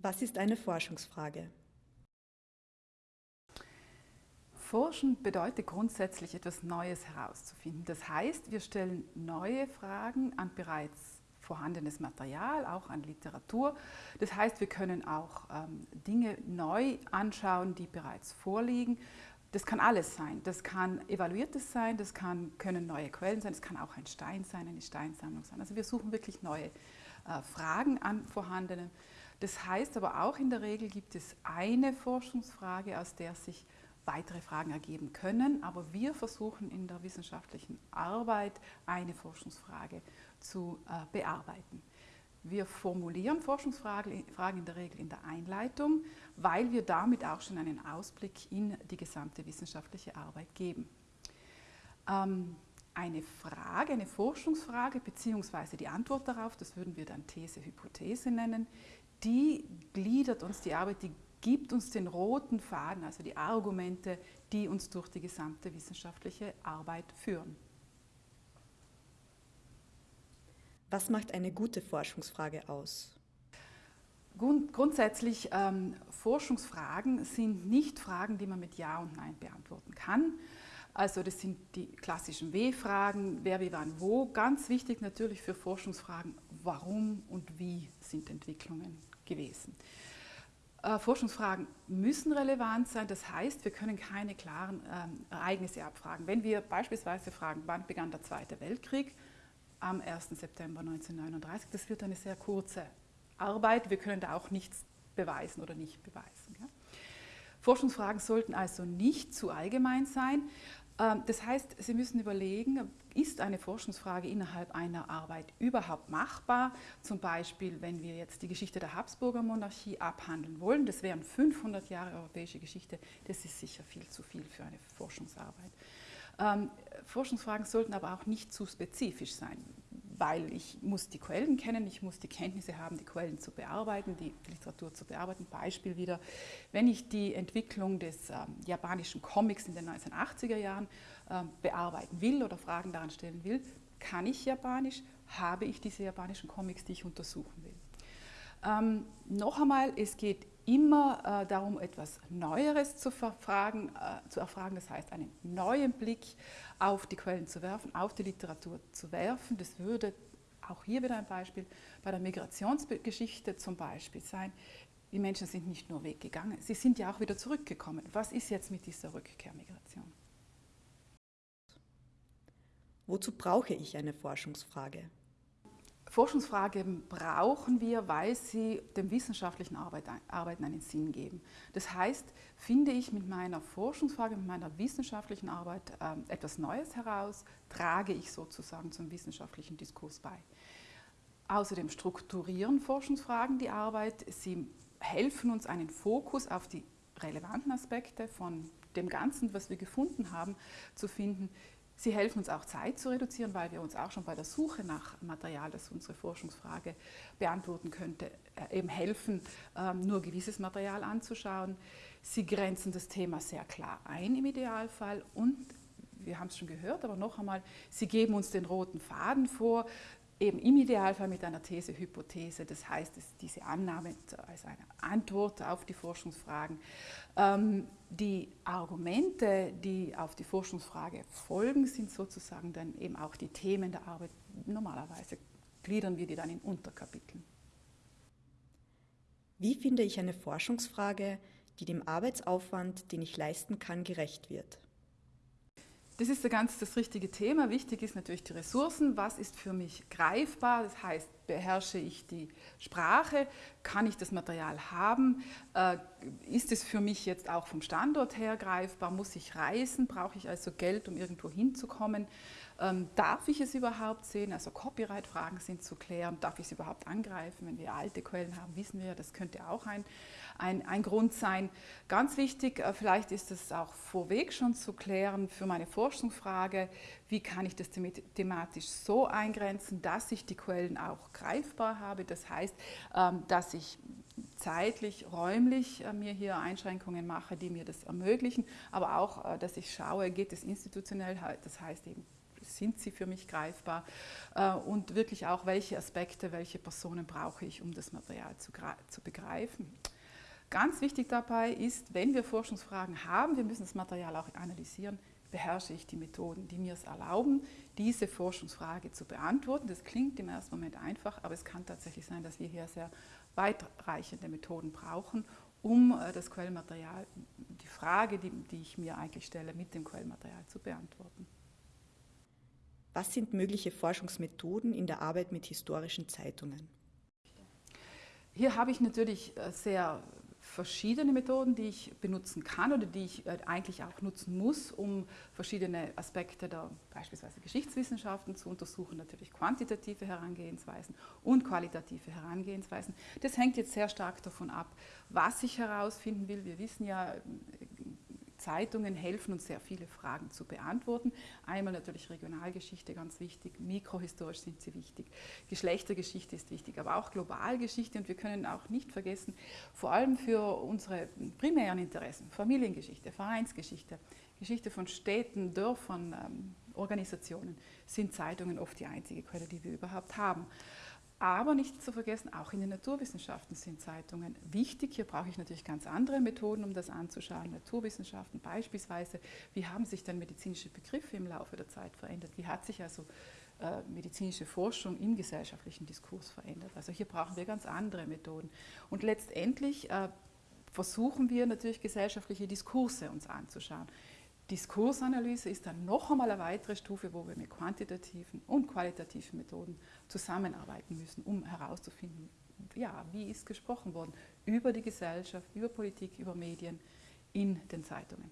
Was ist eine Forschungsfrage? Forschen bedeutet grundsätzlich etwas Neues herauszufinden. Das heißt, wir stellen neue Fragen an bereits vorhandenes Material, auch an Literatur. Das heißt, wir können auch ähm, Dinge neu anschauen, die bereits vorliegen. Das kann alles sein. Das kann evaluiertes sein, das kann, können neue Quellen sein, das kann auch ein Stein sein, eine Steinsammlung sein. Also wir suchen wirklich neue äh, Fragen an vorhandenen. Das heißt aber auch in der Regel gibt es eine Forschungsfrage, aus der sich weitere Fragen ergeben können, aber wir versuchen in der wissenschaftlichen Arbeit eine Forschungsfrage zu äh, bearbeiten. Wir formulieren Forschungsfragen in der Regel in der Einleitung, weil wir damit auch schon einen Ausblick in die gesamte wissenschaftliche Arbeit geben. Ähm, eine Frage, eine Forschungsfrage beziehungsweise die Antwort darauf, das würden wir dann These, Hypothese nennen, die gliedert uns die Arbeit, die gibt uns den roten Faden, also die Argumente, die uns durch die gesamte wissenschaftliche Arbeit führen. Was macht eine gute Forschungsfrage aus? Grundsätzlich ähm, Forschungsfragen sind nicht Fragen, die man mit Ja und Nein beantworten kann. Also das sind die klassischen W-Fragen, wer, wie, wann, wo. Ganz wichtig natürlich für Forschungsfragen, warum und wie sind Entwicklungen gewesen. Äh, Forschungsfragen müssen relevant sein, das heißt, wir können keine klaren ähm, Ereignisse abfragen. Wenn wir beispielsweise fragen, wann begann der Zweite Weltkrieg, am 1. September 1939, das wird eine sehr kurze Arbeit, wir können da auch nichts beweisen oder nicht beweisen. Ja. Forschungsfragen sollten also nicht zu allgemein sein. Ähm, das heißt, Sie müssen überlegen, ist eine Forschungsfrage innerhalb einer Arbeit überhaupt machbar? Zum Beispiel, wenn wir jetzt die Geschichte der Habsburger Monarchie abhandeln wollen, das wären 500 Jahre europäische Geschichte, das ist sicher viel zu viel für eine Forschungsarbeit. Ähm, Forschungsfragen sollten aber auch nicht zu spezifisch sein weil ich muss die Quellen kennen, ich muss die Kenntnisse haben, die Quellen zu bearbeiten, die Literatur zu bearbeiten. Beispiel wieder, wenn ich die Entwicklung des ähm, japanischen Comics in den 1980er Jahren ähm, bearbeiten will oder Fragen daran stellen will, kann ich Japanisch, habe ich diese japanischen Comics, die ich untersuchen will. Ähm, noch einmal, es geht immer äh, darum, etwas Neueres zu, verfragen, äh, zu erfragen, das heißt einen neuen Blick auf die Quellen zu werfen, auf die Literatur zu werfen. Das würde auch hier wieder ein Beispiel bei der Migrationsgeschichte zum Beispiel sein. Die Menschen sind nicht nur weggegangen, sie sind ja auch wieder zurückgekommen. Was ist jetzt mit dieser Rückkehrmigration? Wozu brauche ich eine Forschungsfrage? Forschungsfragen brauchen wir, weil sie dem wissenschaftlichen Arbeiten einen Sinn geben. Das heißt, finde ich mit meiner Forschungsfrage, mit meiner wissenschaftlichen Arbeit ähm, etwas Neues heraus, trage ich sozusagen zum wissenschaftlichen Diskurs bei. Außerdem strukturieren Forschungsfragen die Arbeit. Sie helfen uns, einen Fokus auf die relevanten Aspekte von dem Ganzen, was wir gefunden haben, zu finden. Sie helfen uns auch Zeit zu reduzieren, weil wir uns auch schon bei der Suche nach Material, das unsere Forschungsfrage beantworten könnte, äh, eben helfen, ähm, nur gewisses Material anzuschauen. Sie grenzen das Thema sehr klar ein im Idealfall und wir haben es schon gehört, aber noch einmal, Sie geben uns den roten Faden vor, eben im Idealfall mit einer These-Hypothese, das heißt, diese Annahme als eine Antwort auf die Forschungsfragen. Ähm, die Argumente, die auf die Forschungsfrage folgen, sind sozusagen dann eben auch die Themen der Arbeit. Normalerweise gliedern wir die dann in Unterkapiteln. Wie finde ich eine Forschungsfrage, die dem Arbeitsaufwand, den ich leisten kann, gerecht wird? Das ist ganz das richtige Thema. Wichtig ist natürlich die Ressourcen. Was ist für mich greifbar? Das heißt, beherrsche ich die Sprache? Kann ich das Material haben? Äh, ist es für mich jetzt auch vom Standort her greifbar? Muss ich reisen? Brauche ich also Geld, um irgendwo hinzukommen? Ähm, darf ich es überhaupt sehen? Also Copyright-Fragen sind zu klären. Darf ich es überhaupt angreifen? Wenn wir alte Quellen haben, wissen wir, das könnte auch ein, ein, ein Grund sein. Ganz wichtig, äh, vielleicht ist es auch vorweg schon zu klären für meine Forschungsfrage, wie kann ich das thematisch so eingrenzen, dass ich die Quellen auch greifbar habe. Das heißt, ähm, dass ich zeitlich, räumlich äh, mir hier Einschränkungen mache, die mir das ermöglichen, aber auch, äh, dass ich schaue, geht es institutionell, das heißt eben sind sie für mich greifbar und wirklich auch, welche Aspekte, welche Personen brauche ich, um das Material zu, zu begreifen. Ganz wichtig dabei ist, wenn wir Forschungsfragen haben, wir müssen das Material auch analysieren, beherrsche ich die Methoden, die mir es erlauben, diese Forschungsfrage zu beantworten. Das klingt im ersten Moment einfach, aber es kann tatsächlich sein, dass wir hier sehr weitreichende Methoden brauchen, um äh, das Quellmaterial, die Frage, die, die ich mir eigentlich stelle, mit dem Quellmaterial zu beantworten. Was sind mögliche Forschungsmethoden in der Arbeit mit historischen Zeitungen? Hier habe ich natürlich äh, sehr verschiedene Methoden, die ich benutzen kann oder die ich äh, eigentlich auch nutzen muss, um verschiedene Aspekte der beispielsweise Geschichtswissenschaften zu untersuchen, natürlich quantitative Herangehensweisen und qualitative Herangehensweisen. Das hängt jetzt sehr stark davon ab, was ich herausfinden will. Wir wissen ja, Zeitungen helfen uns sehr viele Fragen zu beantworten. Einmal natürlich Regionalgeschichte ganz wichtig, mikrohistorisch sind sie wichtig, Geschlechtergeschichte ist wichtig, aber auch Globalgeschichte und wir können auch nicht vergessen, vor allem für unsere primären Interessen, Familiengeschichte, Vereinsgeschichte, Geschichte von Städten, Dörfern, ähm, Organisationen, sind Zeitungen oft die einzige Quelle, die wir überhaupt haben. Aber nicht zu vergessen, auch in den Naturwissenschaften sind Zeitungen wichtig. Hier brauche ich natürlich ganz andere Methoden, um das anzuschauen. Naturwissenschaften beispielsweise, wie haben sich denn medizinische Begriffe im Laufe der Zeit verändert? Wie hat sich also äh, medizinische Forschung im gesellschaftlichen Diskurs verändert? Also hier brauchen wir ganz andere Methoden. Und letztendlich äh, versuchen wir natürlich gesellschaftliche Diskurse uns anzuschauen. Diskursanalyse ist dann noch einmal eine weitere Stufe, wo wir mit quantitativen und qualitativen Methoden zusammenarbeiten müssen, um herauszufinden, ja, wie ist gesprochen worden über die Gesellschaft, über Politik, über Medien in den Zeitungen.